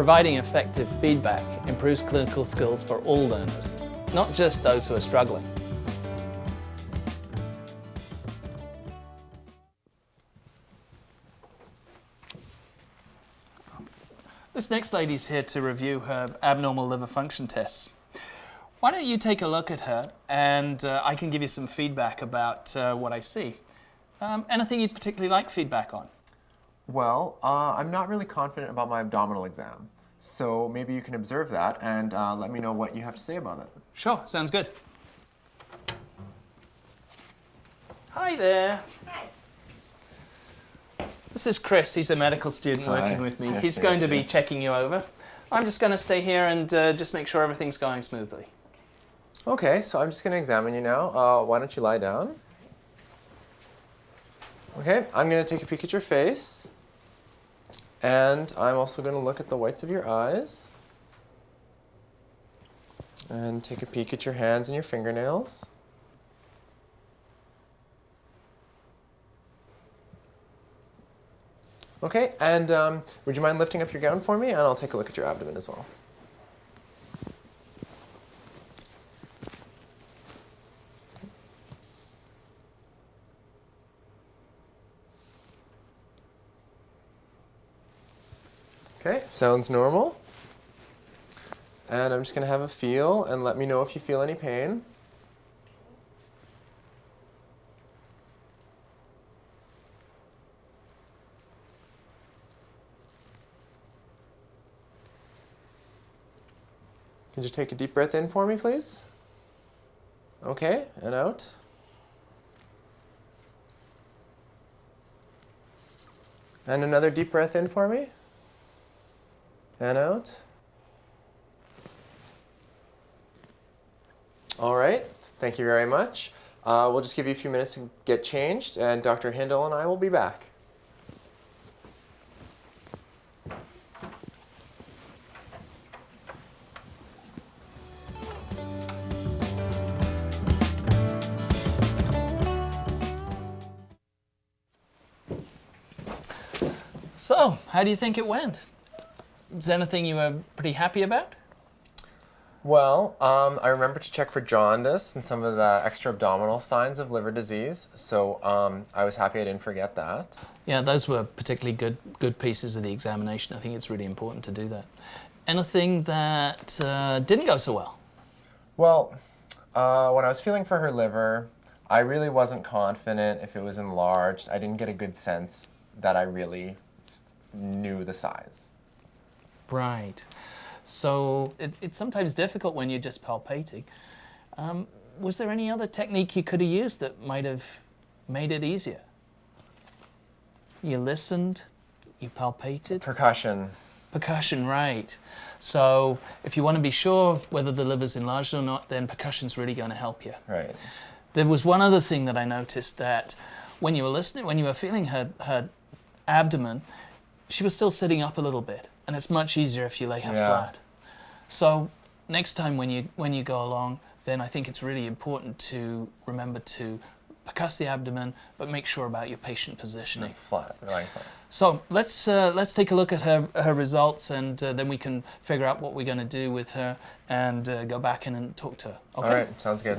providing effective feedback improves clinical skills for all learners, not just those who are struggling. This next lady's here to review her abnormal liver function tests. Why don't you take a look at her and uh, I can give you some feedback about uh, what I see. Um, anything you'd particularly like feedback on? Well, uh, I'm not really confident about my abdominal exam. So maybe you can observe that and uh, let me know what you have to say about it. Sure, sounds good. Hi there. Hi. This is Chris. He's a medical student Hi. working with me. Nice He's to going meet to be you. checking you over. I'm just going to stay here and uh, just make sure everything's going smoothly. Okay, so I'm just going to examine you now. Uh, why don't you lie down? Okay, I'm going to take a peek at your face. And I'm also going to look at the whites of your eyes. And take a peek at your hands and your fingernails. Okay, and um, would you mind lifting up your gown for me? And I'll take a look at your abdomen as well. Okay, sounds normal. And I'm just going to have a feel and let me know if you feel any pain. Could you take a deep breath in for me, please? Okay, and out. And another deep breath in for me. And out. All right, thank you very much. Uh, we'll just give you a few minutes to get changed, and Dr. Hindle and I will be back. So, how do you think it went? Is there anything you were pretty happy about? Well, um, I remember to check for jaundice and some of the extra abdominal signs of liver disease, so um, I was happy I didn't forget that. Yeah, those were particularly good good pieces of the examination. I think it's really important to do that. Anything that uh, didn't go so well? Well, uh, when I was feeling for her liver, I really wasn't confident if it was enlarged. I didn't get a good sense that I really knew the size. Right. So it, it's sometimes difficult when you're just palpating. Um, was there any other technique you could have used that might have made it easier? You listened, you palpated. Percussion. Percussion, right. So if you want to be sure whether the liver's enlarged or not, then percussion's really going to help you. Right. There was one other thing that I noticed that when you were listening, when you were feeling her, her abdomen, she was still sitting up a little bit, and it's much easier if you lay her Yeah. flat. So next time when you when you go along, then I think it's really important to remember to percuss the abdomen, but make sure about your patient positioning. Flat. Lying flat. So let's uh, let's take a look at her her results, and uh, then we can figure out what we're going to do with her, and uh, go back in and talk to her. Okay. All right. Sounds good.